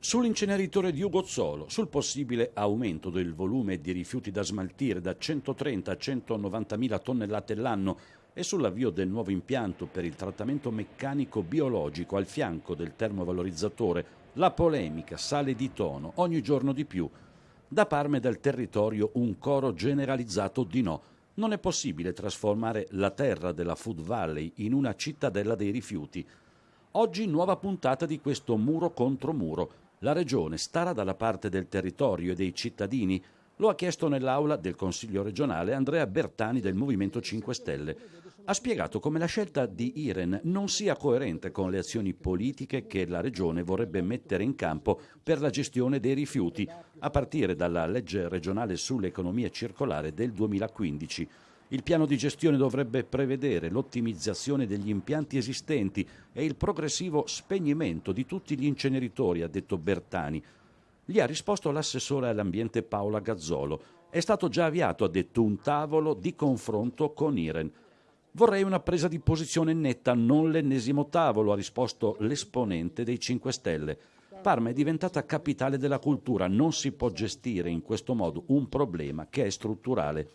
Sull'inceneritore di Ugozzolo, sul possibile aumento del volume di rifiuti da smaltire da 130 a 190 mila tonnellate l'anno e sull'avvio del nuovo impianto per il trattamento meccanico biologico al fianco del termovalorizzatore, la polemica sale di tono ogni giorno di più. Da Parma e dal territorio un coro generalizzato di no. Non è possibile trasformare la terra della Food Valley in una cittadella dei rifiuti. Oggi nuova puntata di questo muro contro muro la Regione starà dalla parte del territorio e dei cittadini? Lo ha chiesto nell'aula del Consiglio regionale Andrea Bertani del Movimento 5 Stelle. Ha spiegato come la scelta di Iren non sia coerente con le azioni politiche che la Regione vorrebbe mettere in campo per la gestione dei rifiuti, a partire dalla legge regionale sull'economia circolare del 2015. Il piano di gestione dovrebbe prevedere l'ottimizzazione degli impianti esistenti e il progressivo spegnimento di tutti gli inceneritori, ha detto Bertani. Gli ha risposto l'assessore all'ambiente Paola Gazzolo. È stato già avviato, ha detto, un tavolo di confronto con Iren. Vorrei una presa di posizione netta, non l'ennesimo tavolo, ha risposto l'esponente dei 5 Stelle. Parma è diventata capitale della cultura, non si può gestire in questo modo un problema che è strutturale.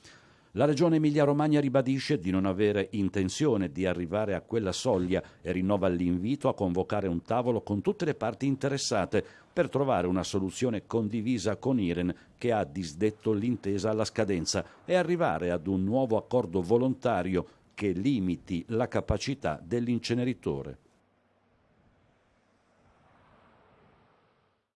La Regione Emilia-Romagna ribadisce di non avere intenzione di arrivare a quella soglia e rinnova l'invito a convocare un tavolo con tutte le parti interessate per trovare una soluzione condivisa con Iren che ha disdetto l'intesa alla scadenza e arrivare ad un nuovo accordo volontario che limiti la capacità dell'inceneritore.